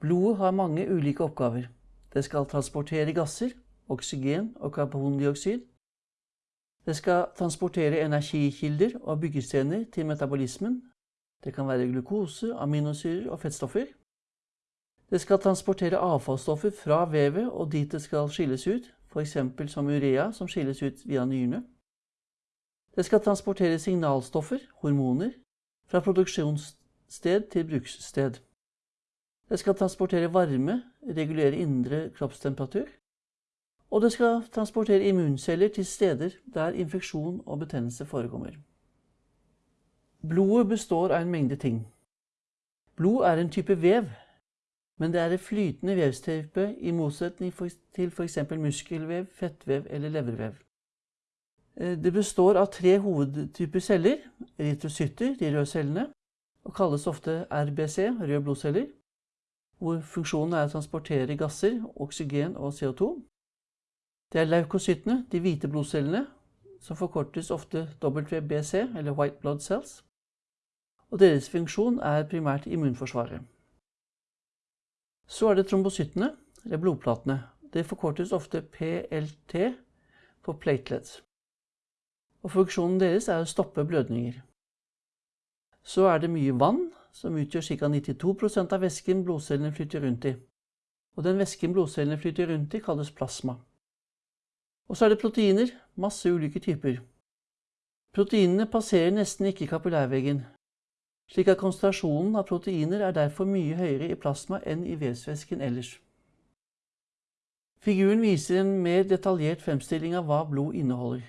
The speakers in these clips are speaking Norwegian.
Blodet har mange ulike oppgaver. Det skal transportere gasser, oksygen og karbondioksid. Det skal transportere energikilder og byggestener til metabolismen. Det kan være glukose, aminosyrer og fettstoffer. Det skal transportere avfallsstoffer fra vevet og dit det skal skilles ut, f.eks. som urea som skilles ut via nyrene. Det skal transportere signalstoffer, hormoner, fra produksjonssted til brukssted. Det skal transportere varme, regulere indre kroppstemperatur. Og det skal transportere immunceller til steder der infeksjon og betennelse forekommer. Blodet består av en mengde ting. Blod er en type vev, men det er et flytende vevstype i motsetning til f.eks. muskelvev, fettvev eller levervev. Eh, det består av tre hovedtyper celler, erytrocytter, de røde cellene, og kalles ofte RBC, røde blodceller, hvor funksjonen er å transportere gasser, oksygen og CO2. Det er leukocyttene, de hvite blodcellene, som forkortes ofte WBC, eller White Blood Cells. Og deres funksjon er primært immunforsvaret. Så er det trombocyttene, eller blodplatene. Det forkortes ofte PLT på platelets. Og funksjonen deres er å stoppe blødninger. Så er det mye vann, som utgjør ca. 92% av væsken blodcellene flytter rundt i. Og den væsken blodcellene flytter rundt i, kalles plasma. Og så er det proteiner, masse ulike typer. Proteinene passerer nesten ikke kapillærveggen, slik at konsentrasjonen av proteiner er derfor mye høyere i plasma enn i vevsvæsken ellers. Figuren viser en mer detaljert fremstilling av hva blod inneholder.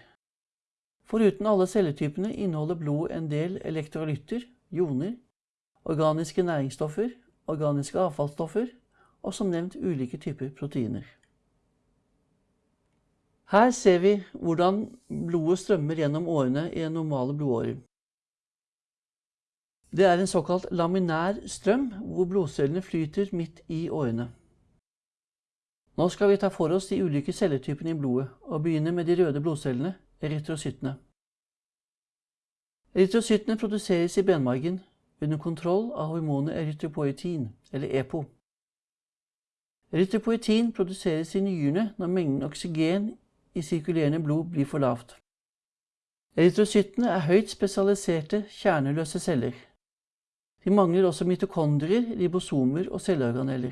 Foruten alle celletypene inneholder blod en del elektrolytter, joner, organiske næringsstoffer, organiske avfallsstoffer og som nevnt ulike typer proteiner. Her ser vi hvordan blodet strømmer gjennom årene i normale blodårer. Det er en såkalt laminær strøm, hvor blodcellene flyter midt i årene. Nå skal vi ta for oss de ulike celletypene i blodet, og begynne med de røde blodcellene, erytrocyttene. Erytrocyttene produseres i benmargen under kontroll av hormonet erytropoietin, eller EPO. Erytropoietin produseres i nyrene når mengden oksygen i sirkulerende blod blir for lavt. Erytrocyttene er høyt spesialiserte, kjerneløse celler. De mangler også mitokondrier, ribosomer og celleorganeller.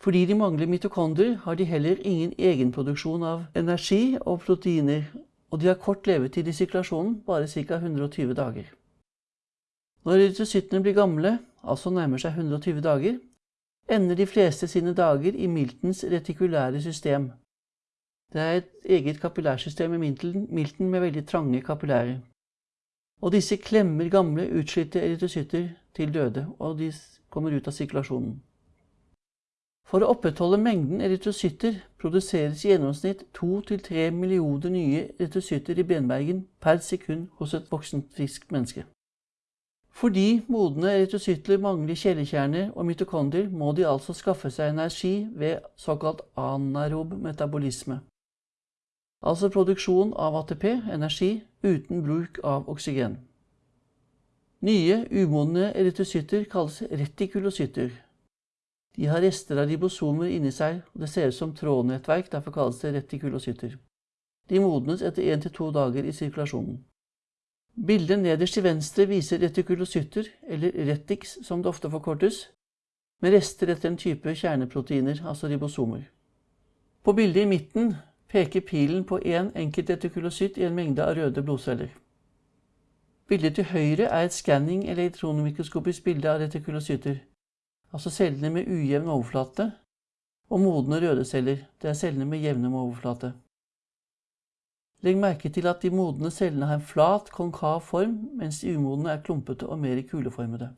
Fordi de mangler mitokondrier, har de heller ingen egenproduksjon av energi og proteiner, og de har kort levetid i sirkulasjonen, bare ca. 120 dager. Når erytrocyttene blir gamle, altså nærmer seg 120 dager, ender de fleste sine dager i miltens retikulære system. Det er et eget kapillærsystem i milten med veldig trange kapillærer. Og disse klemmer gamle, utslitte erytrocytter til døde, og de kommer ut av sirkulasjonen. For å opprettholde mengden erytrocytter produseres i gjennomsnitt 2-3 millioner nye erytrocytter i benbergen per sekund hos et voksent friskt menneske. Fordi modne erytrocytter mangler kjellekjerner og mitokondrier, må de altså skaffe seg energi ved såkalt anaerob metabolisme. Altså produksjon av ATP, energi, uten bruk av oksygen. Nye, umodne erytrocytter kalles retikulocytter. De har rester av ribosomer inni seg, og det ser ut som trådnettverk, derfor kalles det retikulocytter. De modnes etter én til to dager i sirkulasjonen. Bildet nederst til venstre viser retikulocytter, eller retix som det ofte forkortes, med rester etter en type kjerneproteiner, altså ribosomer. På bildet i midten peker pilen på én en enkelt retikulocytt i en mengde av røde blodceller. Bildet til høyre er et skanning elektronmikroskopisk bilde av retikulocytter, altså cellene med ujevn overflate, og modne røde celler, det er cellene med jevne overflate. Legg merke til at de modne cellene har en flat, konkav form, mens de umodne er klumpete og mer kuleformede.